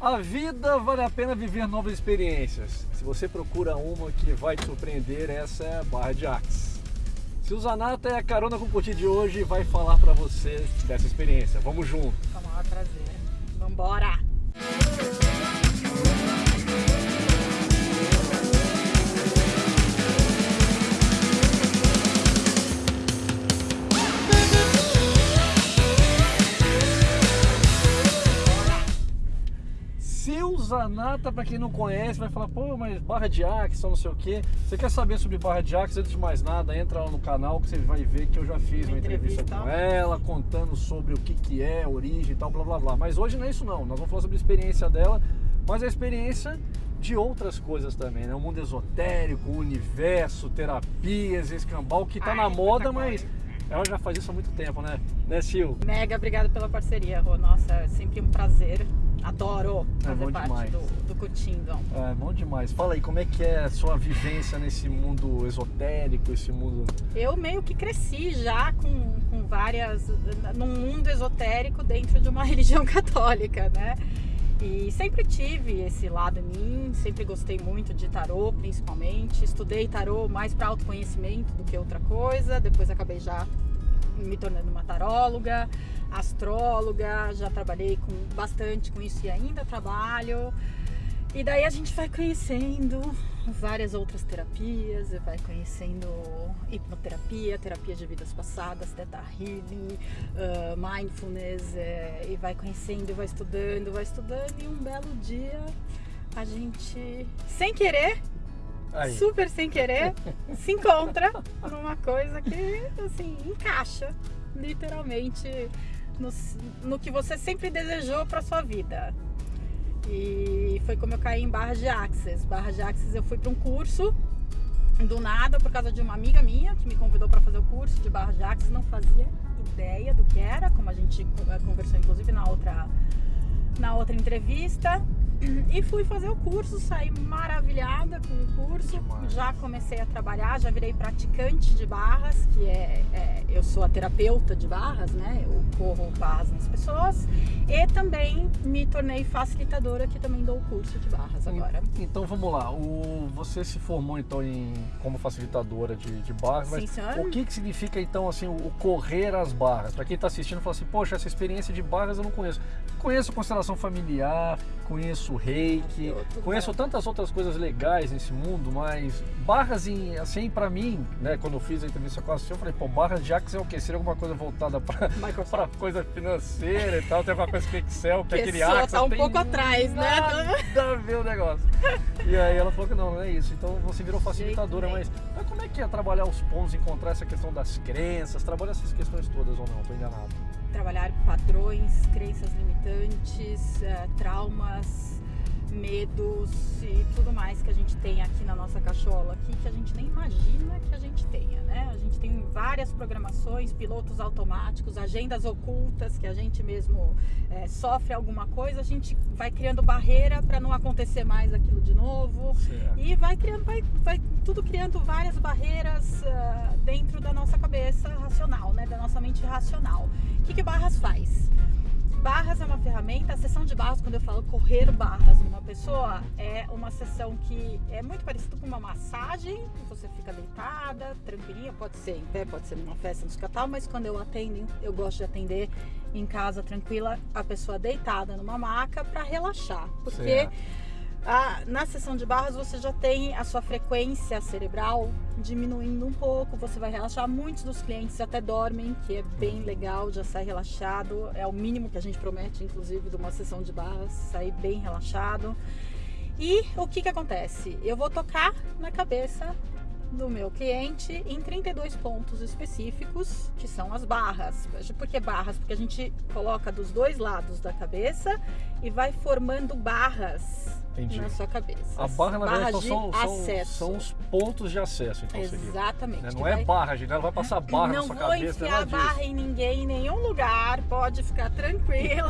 A vida vale a pena viver novas experiências. Se você procura uma que vai te surpreender, essa é a Barra de Axis. Se o Zanata é a carona com o Curti de hoje, vai falar para você dessa experiência. Vamos junto. Com o maior prazer. Vambora! Zanata, para quem não conhece, vai falar, pô, mas barra de Axis, não sei o quê. Você quer saber sobre barra de Axis? Antes de mais nada, entra lá no canal que você vai ver que eu já fiz uma, Uma entrevista, entrevista. com ela, contando sobre o que, que é, origem e tal, blá blá blá. Mas hoje não é isso não, nós vamos falar sobre a experiência dela, mas a experiência de outras coisas também, né? O mundo esotérico, o universo, terapias, escambau, que tá Ai, na moda, mas ela já faz isso há muito tempo, né? Né, Sil? Mega obrigada pela parceria, Rô. Nossa, é sempre um prazer. Adoro É fazer parte demais. do, do Cutindo. É, bom demais. Fala aí, como é que é a sua vivência nesse mundo esotérico, esse mundo... Eu meio que cresci já com, com várias. num mundo esotérico dentro de uma religião católica, né? E sempre tive esse lado em mim, sempre gostei muito de tarô, principalmente. Estudei tarô mais para autoconhecimento do que outra coisa. Depois acabei já me tornando uma taróloga, astróloga, já trabalhei com bastante com isso e ainda trabalho. E daí a gente vai conhecendo várias outras terapias, vai conhecendo hipnoterapia, terapia de vidas passadas, teta healing, ah, mindfulness, eh, e vai conhecendo, vai estudando, vai estudando, e um belo dia a gente, sem querer, Aí. super sem querer, se encontra numa coisa que, assim, encaixa literalmente no, no que você sempre desejou para sua vida. E foi como eu caí em Barra de Axis. Barra de Axis eu fui para um curso do nada por causa de uma amiga minha que me convidou para fazer o curso de Barra de Axis. Não fazia ideia do que era, como a gente eh, conversou inclusive na outra na outra entrevista. E fui fazer o curso, saí maravilhada com o curso. Demais. Já comecei a trabalhar, já virei praticante de barras, que é, é- eu sou a terapeuta de barras, né? Eu corro barras nas pessoas. E também me tornei facilitadora, que também dou o curso de barras agora. Então vamos lá, o, você se formou então em, como facilitadora de, de barras, Sim, mas senhor. o que, que significa então assim o, o correr as barras? Para quem está assistindo fala assim, poxa, essa experiência de barras eu não conheço. Conheço constelação familiar, conheço reiki, conheço tantas outras coisas legais nesse mundo, mas barras em, assim para mim, né, quando eu fiz a entrevista com a Sil, eu falei, pô, barras de Axis é o quê? Seria alguma coisa voltada para coisa financeira e tal, tem alguma coisa que Excel, que Que aquele Axis tá um pouco atrás, né? Nada a ver o negócio. E aí ela falou que não, não é isso. Então você virou facilitadora, Jeito mas, mas como é que é trabalhar os pontos, encontrar essa questão das crenças, trabalhar essas questões todas ou não? Tô enganado. Trabalhar padrões, crenças limitantes, eh, traumas, medos e tudo mais que a gente tem aqui na nossa cachola aqui que a gente nem imagina que a gente tenha, né? A gente tem várias programações, pilotos automáticos, agendas ocultas que a gente mesmo eh, sofre alguma coisa, a gente vai criando barreira para não acontecer mais aquilo de novo. Certo. E vai criando, vai, vai tudo criando várias barreiras ah, dentro da nossa cabeça racional, né? Da nossa mente racional. O que, que Barras faz? Barras é uma ferramenta, a sessão de barras, quando eu falo correr barras numa pessoa, é uma sessão que é muito parecida com uma massagem, você fica deitada, tranquilinha, pode ser em pé, pode ser numa festa, no escatal, mas quando eu atendo, eu gosto de atender em casa tranquila, a pessoa deitada numa maca para relaxar, porque Certo. Ah, na sessão de barras você já tem a sua frequência cerebral diminuindo um pouco, você vai relaxar. Muitos dos clientes até dormem, que é bem legal, já sai relaxado. É o mínimo que a gente promete, inclusive, de uma sessão de barras, sair bem relaxado. E o que que acontece? Eu vou tocar na cabeça do meu cliente em 32 pontos específicos, que são as barras. Por que barras? Porque a gente coloca dos dois lados da cabeça e vai formando barras Entendi. na sua cabeça. A barra, na verdade, Barras então, de são, são, acesso. são os pontos de acesso, então. Exatamente. Né? Não é vai- barra, gente. Ela vai passar barra na não sua vou cabeça, enfiar nada a disso. barra em ninguém em nenhum lugar, pode ficar tranquilo.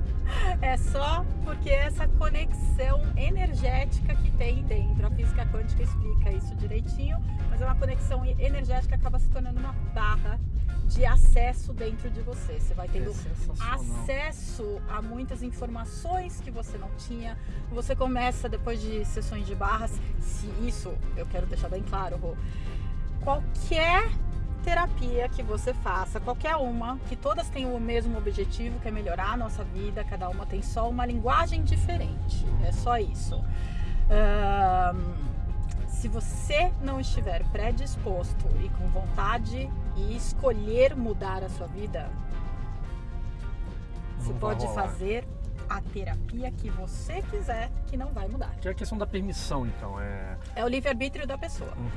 é só porque essa conexão energética que tem dentro. A física quântica explica isso direitinho, mas é uma conexão energética que acaba se tornando uma barra de acesso dentro de você. Você vai tendo É acesso a muitas informações que você não tinha. Você começa depois de sessões de barras, se isso eu quero deixar bem claro, Rô, qualquer terapia que você faça, qualquer uma, que todas tenham o mesmo objetivo, que é melhorar a nossa vida, cada uma tem só uma linguagem diferente. É só isso. Se você não estiver predisposto e com vontade e escolher mudar a sua vida, você Não vai pode rolar. fazer a terapia que você quiser, que não vai mudar. Que é a questão da permissão, então. É... É o livre-arbítrio da pessoa. Uhum.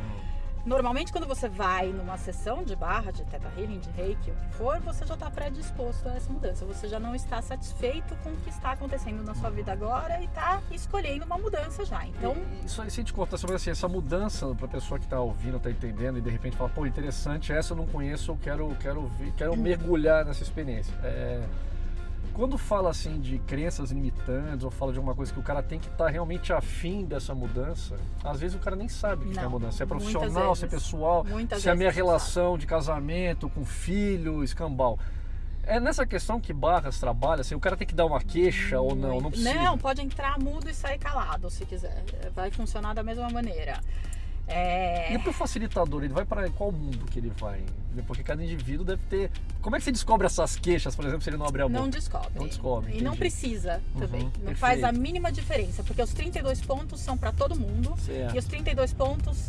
Normalmente, quando você vai numa sessão de barra, de teta healing, de reiki, o que for, você já está predisposto a essa mudança. Você já não está satisfeito com o que está acontecendo na sua vida agora e está escolhendo uma mudança já. Então, E- Isso aí, se gente cortar sobre assim, essa mudança para a pessoa que está ouvindo, está entendendo e de repente fala, pô, interessante, essa eu não conheço, eu quero, quero, quero mergulhar nessa experiência. É, quando fala assim de crenças limitantes ou fala de alguma coisa que o cara tem que estar realmente afim dessa mudança, às vezes o cara nem sabe o que é a mudança. Se é profissional, se é pessoal, muitas se é a minha relação de casamento com filho, escambau. É nessa questão que Barras trabalha, assim, o cara tem que dar uma queixa ou não, não precisa. Não, pode entrar mudo e sair calado, se quiser. Vai funcionar da mesma maneira. É... E pro facilitador, ele vai para qual mundo que ele vai? Porque cada indivíduo deve ter. Como é que você descobre essas queixas, por exemplo, se ele não abrir a boca? Não descobre. Não descobre, E não precisa também. Uhum, não faz a perfeito. mínima diferença, porque os 32 pontos são para todo mundo. Certo. E os 32 pontos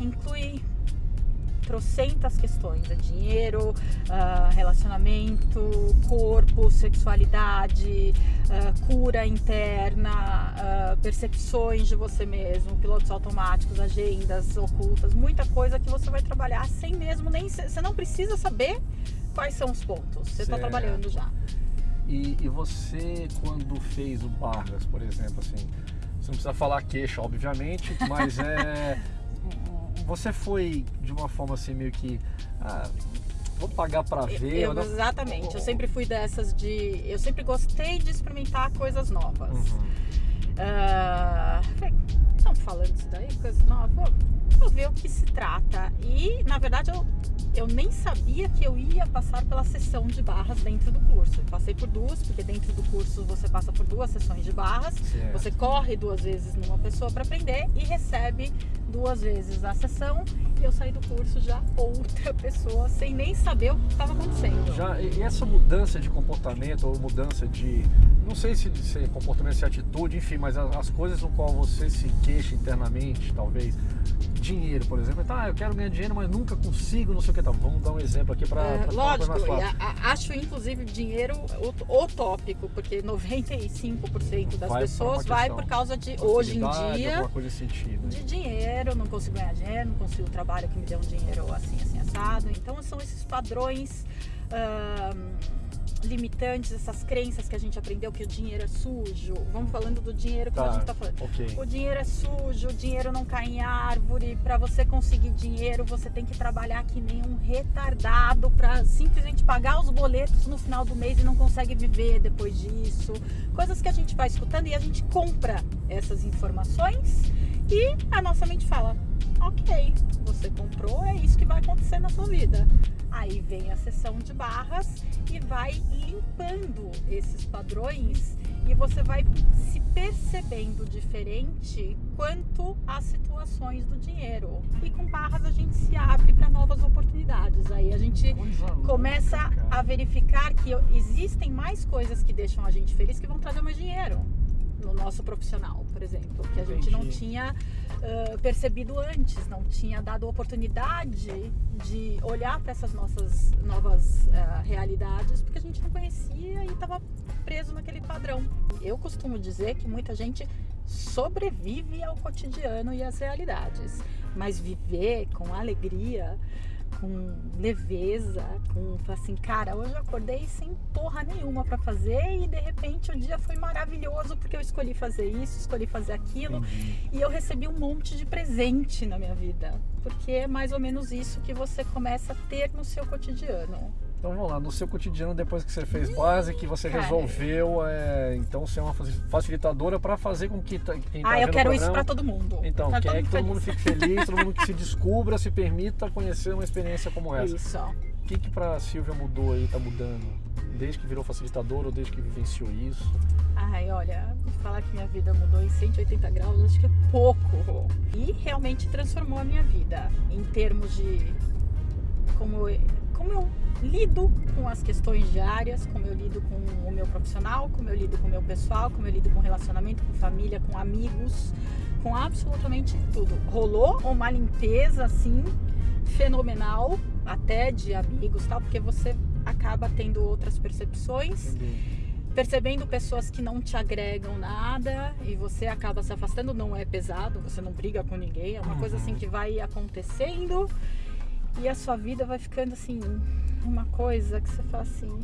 inclui trocentas questões, é dinheiro, ah, relacionamento, corpo, sexualidade, ah, cura interna, ah, percepções de você mesmo, pilotos automáticos, agendas ocultas, muita coisa que você vai trabalhar sem mesmo nem você não precisa saber quais são os pontos. Você está trabalhando já. E, e você, quando fez o Barras, por exemplo, assim, você não precisa falar queixa, obviamente, mas é. Você foi de uma forma assim, meio que. Ah, vou pagar pra ver. Eu- não? exatamente. Eu sempre fui dessas de. Eu sempre gostei de experimentar coisas novas. Uhum. Ah, falei, estão falando isso daí, coisa nova, vou, vou ver o que se trata. E, na verdade, eu, eu nem sabia que eu ia passar pela sessão de barras dentro do curso. Eu passei por duas, porque dentro do curso você passa por duas sessões de barras. Certo. Você corre duas vezes numa pessoa para aprender e recebe duas vezes a sessão. E eu saí do curso já outra pessoa, sem nem saber o que estava acontecendo. Já, e essa mudança de comportamento ou mudança de. Não sei se ser comportamento, se é atitude, enfim, mas a- as coisas no qual você se queixa internamente, talvez. Dinheiro, por exemplo. Tá, eu quero ganhar dinheiro, mas nunca consigo, não sei o que. Tá, vamos dar um exemplo aqui para É, lógico, a- a- acho inclusive dinheiro o- utópico, porque 95% das Vai por pessoas vai por causa de hoje em dia sentido. de dinheiro, não consigo ganhar dinheiro, não consigo um trabalho que me dê um dinheiro assim, assim, assado. Então são esses padrões limitantes, essas crenças que a gente aprendeu que o dinheiro é sujo. Vamos falando do dinheiro como a Tá, gente tá falando. ok. O dinheiro é sujo, o dinheiro não cai em árvore. Para você conseguir dinheiro, você tem que trabalhar que nem um retardado para simplesmente pagar os boletos no final do mês e não consegue viver depois disso. Coisas que a gente vai escutando e a gente compra essas informações e a nossa mente fala: ok, você comprou, é isso que vai acontecer na sua vida. Aí vem a sessão de barras e vai limpando esses padrões e você vai se percebendo diferente quanto às situações do dinheiro. E com barras a gente se abre para novas oportunidades. Aí a gente começa a verificar que existem mais coisas que deixam a gente feliz que vão trazer mais dinheiro no nosso profissional, por exemplo, que a gente não Entendi. tinha ah, percebido antes, não tinha dado oportunidade de olhar para essas nossas novas ah, realidades, porque a gente não conhecia e estava preso naquele padrão. Eu costumo dizer que muita gente sobrevive ao cotidiano e às realidades, mas viver com alegria com leveza, com assim, cara, hoje eu acordei sem porra nenhuma para fazer e de repente o dia foi maravilhoso porque eu escolhi fazer isso, escolhi fazer aquilo Entendi. e eu recebi um monte de presente na minha vida, porque é mais ou menos isso que você começa a ter no seu cotidiano. Então vamos lá, no seu cotidiano, depois que você fez base, que você Cara. resolveu, é, então ser uma faci- facilitadora para fazer com que tá- quem tá Ah, eu quero o isso programa- pra todo mundo. Então, quer que todo mundo fique feliz, todo mundo que se descubra, se permita conhecer uma experiência como essa. Isso. O que que pra Silvia mudou aí, tá mudando? Desde que virou facilitadora ou desde que vivenciou isso? Ai, olha, falar que minha vida mudou em 180 graus, acho que é pouco. E realmente transformou a minha vida em termos de como como eu lido com as questões diárias, como eu lido com o meu profissional, como eu lido com o meu pessoal, como eu lido com relacionamento, com família, com amigos, com absolutamente tudo. Rolou uma limpeza assim fenomenal, até de amigos, tal, porque você acaba tendo outras percepções percebendo pessoas que não te agregam nada e você acaba se afastando, não é pesado, você não briga com ninguém, é uma coisa assim que vai acontecendo e a sua vida vai ficando assim, uma coisa que você fala assim,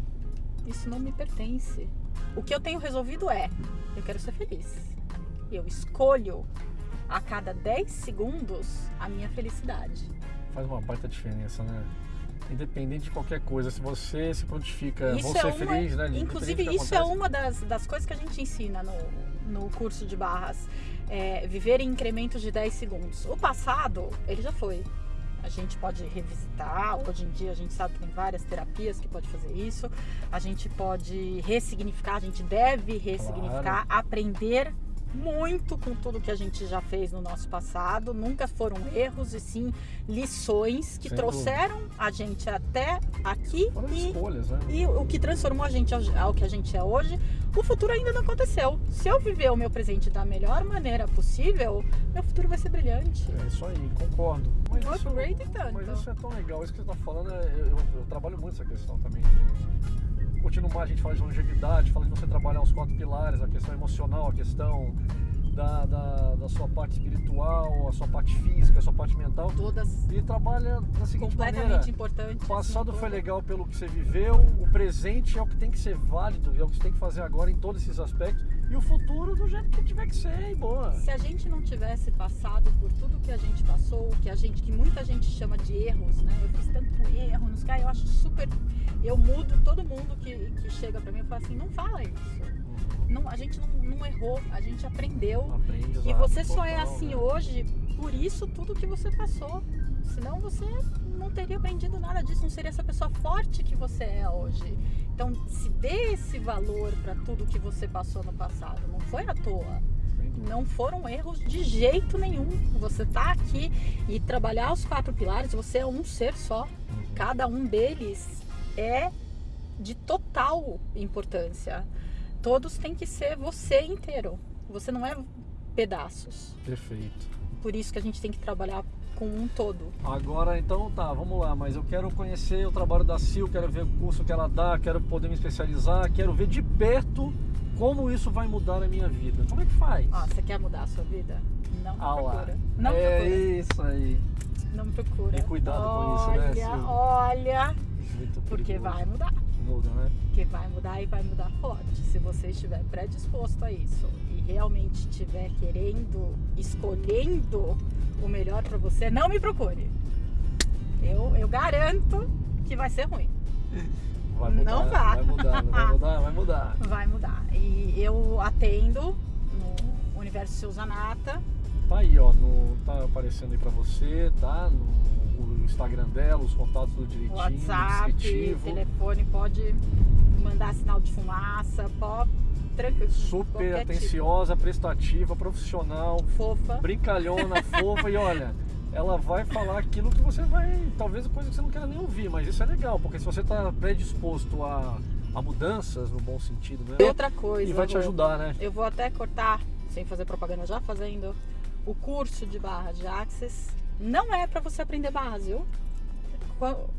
isso não me pertence. O que eu tenho resolvido é, eu quero ser feliz. Eu escolho a cada 10 segundos a minha felicidade. Faz uma baita diferença, né? Independente de qualquer coisa, se você se prontifica, Isso vou é ser uma- feliz, né? Inclusive, isso é acontece. uma das, das coisas que a gente ensina no, no curso de barras. É viver em incrementos de 10 segundos. O passado, ele já foi. A gente pode revisitar. Hoje em dia, a gente sabe que tem várias terapias que pode fazer isso. A gente pode ressignificar, a gente deve ressignificar, aprender muito com tudo que a gente já fez no nosso passado. Nunca foram erros, e sim lições que Sem trouxeram a gente até aqui Foram e escolhas, né? e o que transformou a gente ao, que a gente é hoje, o futuro ainda não aconteceu. Se eu viver o meu presente da melhor maneira possível, meu futuro vai ser brilhante. É isso aí, concordo. Mas isso, Upgrade e tanto. mas isso é tão legal, isso que você está falando, é- eu, eu- eu trabalho muito essa questão também. de- Mais, a gente fala de longevidade, fala de você trabalhar os quatro pilares, a questão emocional, a questão da, da, da sua parte espiritual, a sua parte física, a sua parte mental. Todas E trabalha da seguinte completamente maneira. importantes. O passado assim, foi legal pelo que você viveu, o presente é o que tem que ser válido, é o que você tem que fazer agora em todos esses aspectos, e o futuro do jeito que tiver que ser, e boa. Se a gente não tivesse passado por tudo que a gente passou, que a gente, que muita gente chama de erros, né? Eu fiz tanto erro nos caras, eu acho super. Eu mudo todo mundo que, que chega pra mim e fala assim, não fala isso. Não, a gente não, não errou, a gente aprendeu. Aprendizado E você só é total, assim né? hoje por isso tudo que você passou. Senão você não teria aprendido nada disso, não seria essa pessoa forte que você é hoje. Então, se dê esse valor para tudo que você passou no passado. Não foi à toa. Não foram erros de jeito nenhum. Você tá aqui e trabalhar os quatro pilares, você é um ser só. Cada um deles é de total importância. Todos têm que ser você inteiro. Você não é pedaços. Perfeito. Por isso que a gente tem que trabalhar com um todo. Agora, então, tá, vamos lá, mas eu quero conhecer o trabalho da Sil, quero ver o curso que ela dá, quero poder me especializar, quero ver de perto como isso vai mudar a minha vida. Como é que faz? Ó, você quer mudar a sua vida? Não Ah procura. Não é procura. isso aí. Não procura. E cuidado com isso, né, Olha, Sil? olha, Muito porque perigoso. vai mudar. Muda, né? que vai mudar e vai mudar forte. Se você estiver predisposto a isso e realmente estiver querendo, escolhendo o melhor para você, não me procure. Eu, eu garanto que vai ser ruim. Vai mudar, Não vá. vai mudar, vai mudar, vai mudar. Vai mudar. E eu atendo no Universo Silzanata. Tá aí, ó, no, tá aparecendo aí pra você, tá? No o Instagram dela, os contatos do direitinho, WhatsApp, descritivo. telefone, pode mandar sinal de fumaça, pode tranquilo. Super qualquer atenciosa, prestativa, profissional, tipo, fofa. brincalhona, fofa e olha, ela vai falar aquilo que você vai, talvez coisa que você não queira nem ouvir, mas isso é legal, porque se você está predisposto a, a mudanças no bom sentido, né? Outra coisa. E vai te ajudar, né? Eu vou até cortar, sem fazer propaganda, já fazendo. O curso de barra de Access não é para você aprender base, viu?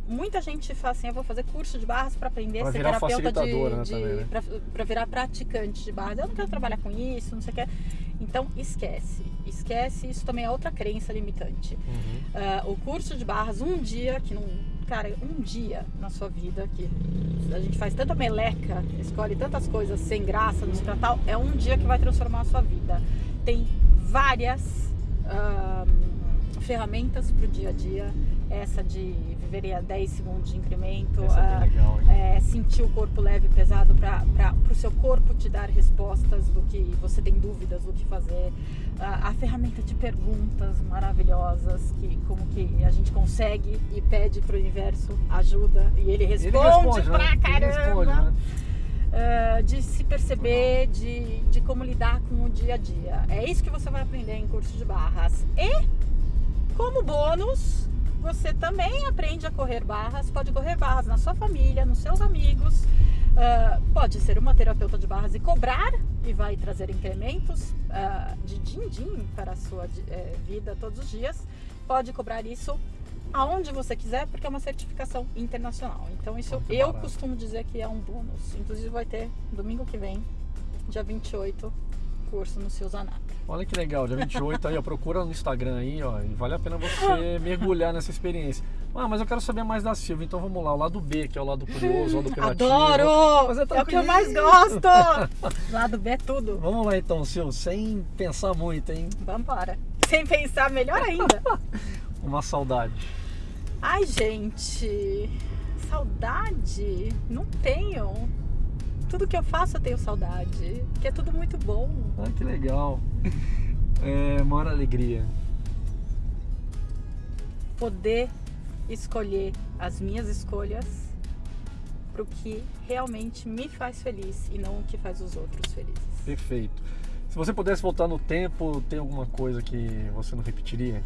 Muita gente fala assim, eu vou fazer curso de barras para aprender Pra a ser virar terapeuta de, né, de né? pra, pra virar praticante de barras. Eu não quero trabalhar com isso, não sei o que. Então esquece, esquece. Isso também é outra crença limitante. Uhum. Ah, o curso de barras, um dia que não. Cara, um dia na sua vida que a gente faz tanta meleca, escolhe tantas coisas sem graça no tal, é um dia que vai transformar a sua vida. Tem várias ah, ferramentas para o dia a dia. essa de viver a 10 segundos de incremento, é ah, legal, é, sentir o corpo leve e pesado para o seu corpo te dar respostas do que você tem dúvidas do que fazer. A, a ferramenta de perguntas maravilhosas, que como que a gente consegue e pede para o universo ajuda e ele responde, Ele responde, pra né? Caramba. responde, né? Ah, de se perceber, de, de como lidar com o dia a dia. É isso que você vai aprender em curso de barras. E, como bônus, você também aprende a correr barras. Pode correr barras na sua família, nos seus amigos. Ah, pode ser uma terapeuta de barras e cobrar e vai trazer incrementos ah, de din-din para a sua eh, vida todos os dias. Pode cobrar isso aonde você quiser, porque é uma certificação internacional. Então isso eu barato. costumo dizer que é um bônus. Inclusive vai ter domingo que vem, dia 28, curso no Seu Zanata. Olha que legal, dia 28 aí, ó, procura no Instagram aí, ó, e vale a pena você mergulhar nessa experiência. Ah, mas eu quero saber mais da Silvia, então vamos lá, o lado B, que é o lado curioso, o lado. Adoro! Mas É o que eu mais gosto! Lado B é tudo. Vamos lá então, Sil, sem pensar muito, hein? Vambora. Sem pensar, melhor ainda. Uma saudade. Ai, gente, saudade? Não tenho. Tudo que eu faço eu tenho saudade, que é tudo muito bom. Ah, que legal. É, maior alegria. Poder escolher as minhas escolhas pro que realmente me faz feliz e não o que faz os outros felizes. Perfeito. Se você pudesse voltar no tempo, tem alguma coisa que você não repetiria?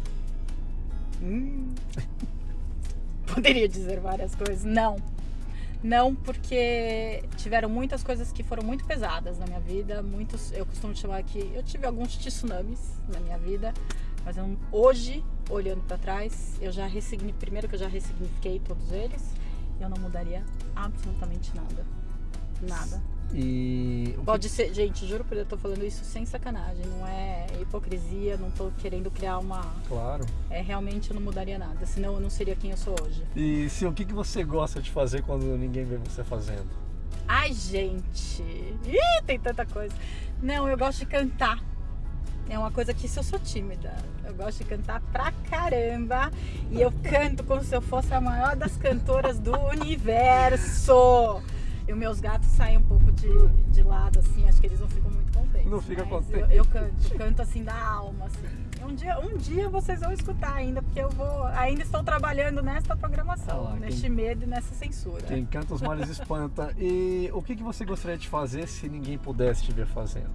Hum. Poderia dizer várias coisas. Não. Não, porque tiveram muitas coisas que foram muito pesadas na minha vida. Muitos, eu costumo chamar que eu tive alguns tsunamis na minha vida, mas eu, hoje, olhando para trás, eu já ressignifiquei, primeiro que eu já ressignifiquei todos eles, eu não mudaria absolutamente nada. Nada. E Pode ser, gente, juro por Deus, eu tô falando isso sem sacanagem, não é hipocrisia, não tô querendo criar uma Claro. é, realmente eu não mudaria nada, senão eu não seria quem eu sou hoje. E Sil, o que, que você gosta de fazer quando ninguém vê você fazendo? Ai, gente, Ih, tem tanta coisa. Não, eu gosto de cantar. É uma coisa que se eu sou tímida, eu gosto de cantar pra caramba. E eu canto como se eu fosse a maior das cantoras do universo. E os meus gatos saem um pouco de, de lado, assim, acho que eles não ficam muito contentes. Não fica contente. Eu, eu canto, canto assim da alma, assim. Um dia, um dia vocês vão escutar ainda, porque eu vou. Ainda estou trabalhando nesta programação, Ah lá, neste quem- medo e nessa censura. Quem canta os males espanta. E o que, que você gostaria de fazer se ninguém pudesse te ver fazendo?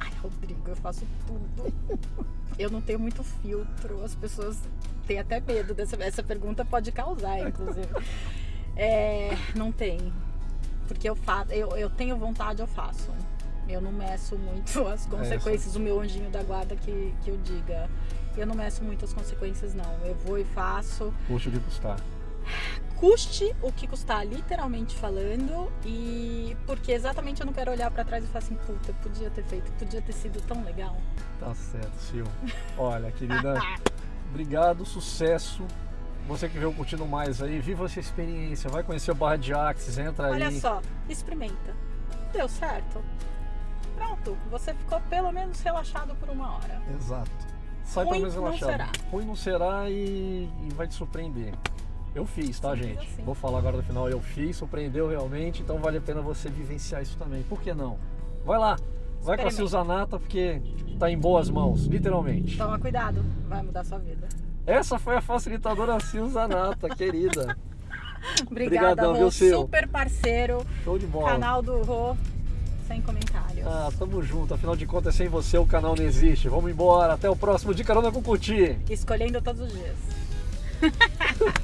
Ai, Rodrigo, eu faço tudo. Eu não tenho muito filtro. As pessoas têm até medo dessa essa pergunta pode causar, inclusive. É, não tem. Porque eu faço, eu, eu tenho vontade, eu faço. Eu não meço muito as consequências, o meu anjinho da guarda que, que eu diga. Eu não meço muito as consequências, não. Eu vou e faço. Puxa o que custar. Custe o que custar, literalmente falando. E porque exatamente eu não quero olhar pra trás e falar assim, puta, podia ter feito, podia ter sido tão legal. Tá certo, Sil. Olha, querida, obrigado, sucesso. Você que veio curtindo mais aí, viva essa experiência, vai conhecer o Barra de Axis, entra Olha aí. só, experimenta. Deu certo? Pronto, você ficou pelo menos relaxado por uma hora. Exato. Sai Ruim pelo menos não relaxado. será. Ruim não será e, e vai te surpreender. Eu fiz, tá, Simples gente? assim. Vou falar agora no final, eu fiz, surpreendeu realmente, então vale a pena você vivenciar isso também. Por que não? Vai lá, vai com a. Silzanata, porque tá em boas mãos, literalmente. Toma cuidado, vai mudar sua vida. Essa foi a facilitadora Silzanata, querida. Obrigada, Obrigadão, Rô. Super parceiro. Show de bola. Canal do Rô, sem comentários. Ah, tamo junto. Afinal de contas, sem você o canal não existe. Vamos embora. Até o próximo De Carona com Cuti. Escolhendo todos os dias.